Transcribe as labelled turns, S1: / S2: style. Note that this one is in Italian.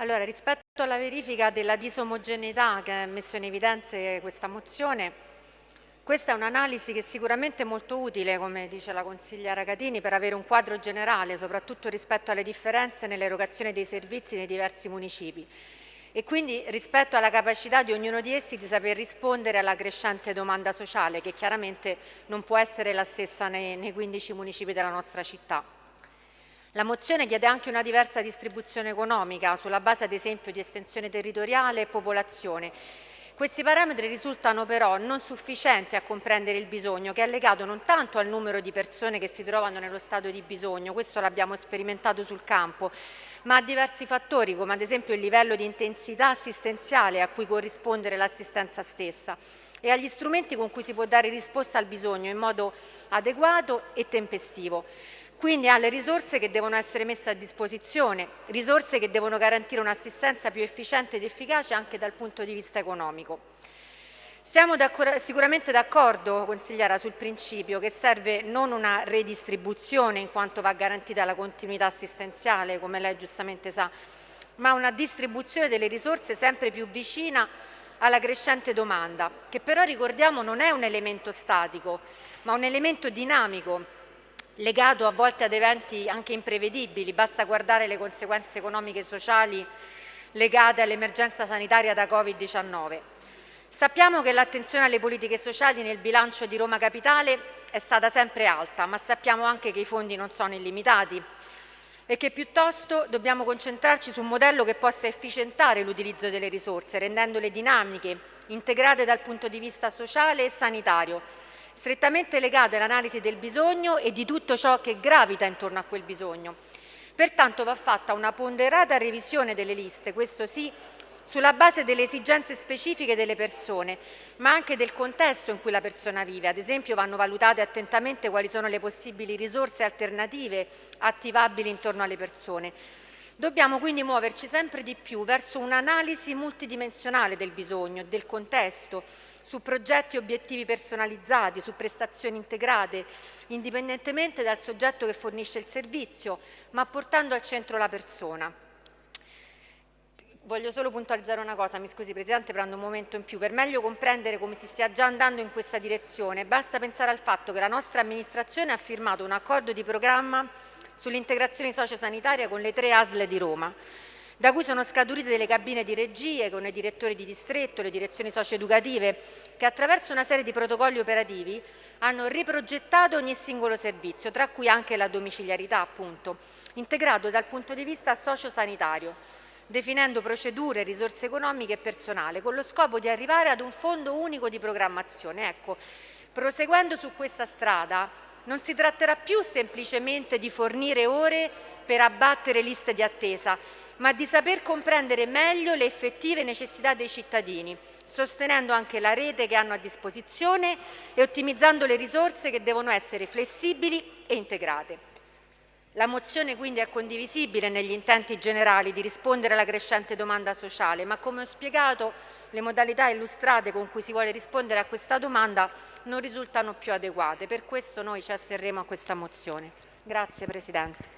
S1: Allora, rispetto alla verifica della disomogeneità che ha messo in evidenza questa mozione, questa è un'analisi che sicuramente è molto utile, come dice la consigliera Catini, per avere un quadro generale, soprattutto rispetto alle differenze nell'erogazione dei servizi nei diversi municipi e quindi rispetto alla capacità di ognuno di essi di saper rispondere alla crescente domanda sociale, che chiaramente non può essere la stessa nei 15 municipi della nostra città. La mozione chiede anche una diversa distribuzione economica sulla base ad esempio di estensione territoriale e popolazione. Questi parametri risultano però non sufficienti a comprendere il bisogno che è legato non tanto al numero di persone che si trovano nello stato di bisogno, questo l'abbiamo sperimentato sul campo, ma a diversi fattori come ad esempio il livello di intensità assistenziale a cui corrispondere l'assistenza stessa e agli strumenti con cui si può dare risposta al bisogno in modo adeguato e tempestivo quindi alle risorse che devono essere messe a disposizione, risorse che devono garantire un'assistenza più efficiente ed efficace anche dal punto di vista economico. Siamo sicuramente d'accordo, consigliera, sul principio che serve non una redistribuzione in quanto va garantita la continuità assistenziale, come lei giustamente sa, ma una distribuzione delle risorse sempre più vicina alla crescente domanda, che però ricordiamo non è un elemento statico, ma un elemento dinamico legato a volte ad eventi anche imprevedibili, basta guardare le conseguenze economiche e sociali legate all'emergenza sanitaria da Covid-19. Sappiamo che l'attenzione alle politiche sociali nel bilancio di Roma Capitale è stata sempre alta, ma sappiamo anche che i fondi non sono illimitati e che piuttosto dobbiamo concentrarci su un modello che possa efficientare l'utilizzo delle risorse, rendendole dinamiche, integrate dal punto di vista sociale e sanitario, strettamente legate all'analisi del bisogno e di tutto ciò che gravita intorno a quel bisogno. Pertanto va fatta una ponderata revisione delle liste, questo sì, sulla base delle esigenze specifiche delle persone, ma anche del contesto in cui la persona vive. Ad esempio vanno valutate attentamente quali sono le possibili risorse alternative attivabili intorno alle persone. Dobbiamo quindi muoverci sempre di più verso un'analisi multidimensionale del bisogno, del contesto, su progetti e obiettivi personalizzati, su prestazioni integrate, indipendentemente dal soggetto che fornisce il servizio, ma portando al centro la persona. Voglio solo puntualizzare una cosa, mi scusi Presidente, prendo un momento in più. Per meglio comprendere come si stia già andando in questa direzione, basta pensare al fatto che la nostra amministrazione ha firmato un accordo di programma sull'integrazione sociosanitaria con le tre ASL di Roma da cui sono scaturite delle cabine di regie con i direttori di distretto, le direzioni socio-educative, che attraverso una serie di protocolli operativi hanno riprogettato ogni singolo servizio, tra cui anche la domiciliarità, appunto, integrato dal punto di vista sociosanitario, definendo procedure, risorse economiche e personale, con lo scopo di arrivare ad un fondo unico di programmazione. Ecco, proseguendo su questa strada, non si tratterà più semplicemente di fornire ore per abbattere liste di attesa, ma di saper comprendere meglio le effettive necessità dei cittadini, sostenendo anche la rete che hanno a disposizione e ottimizzando le risorse che devono essere flessibili e integrate. La mozione quindi è condivisibile negli intenti generali di rispondere alla crescente domanda sociale, ma come ho spiegato le modalità illustrate con cui si vuole rispondere a questa domanda non risultano più adeguate. Per questo noi ci asserremo a questa mozione. Grazie Presidente.